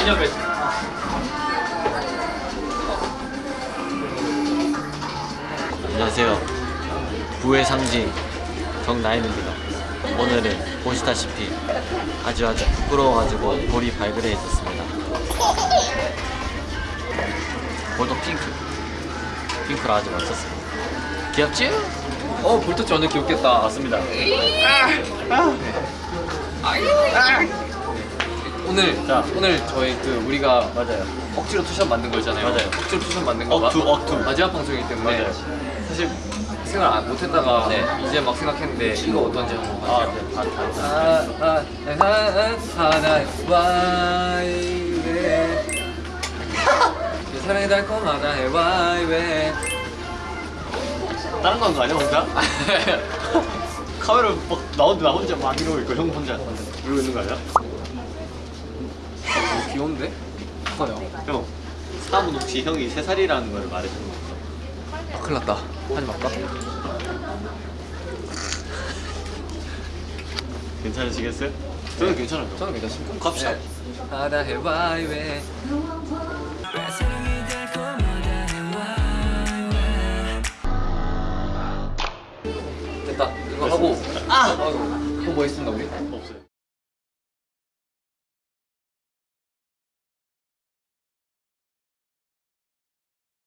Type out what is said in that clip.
기념 배지. 안녕하세요. 부의 상징 정나인입니다. 오늘은 보시다시피 아주 아주 부끄러워가지고 볼이 발그레 있었습니다. 볼도 핑크. 핑크라 아주 멋졌습니다. 귀엽지? 어, 볼터치 완전 귀엽겠다. 맞습니다. 오늘 자. 오늘 저희 그 우리가 맞아요. 억지로 투샷 만든 거잖아요. 맞아요. 억지로 투샷 만든 거 억투, 마- 억투. 마지막 방송이기 때문에 맞아요. 사실 생각 안 못했다가 네. 이제 막 생각했는데 이거 어떤지 한번 아. 네. 아, 아, 아, 아, 아, 아, 하나, 와이웨 내 사랑이 달콤하다 해 와이웨 다른 거한거 아니야, 혼자? 카메라 막 나오는데 나 혼자 막 이러고 있고 형 혼자 이러고 있는 거 아니야? 귀여운데? 커요 형, 사람은 혹시 형이 3살이라는 걸 말해주는 거 아, 큰일 났다 하지 말까? 괜찮으시겠어요? 저는 괜찮아요. 저는 괜찮습니다 갑시다. 네. 하다 해 와이웨 됐다 이거 하고 아! 하고 뭐 있습니다 우리? 없어요.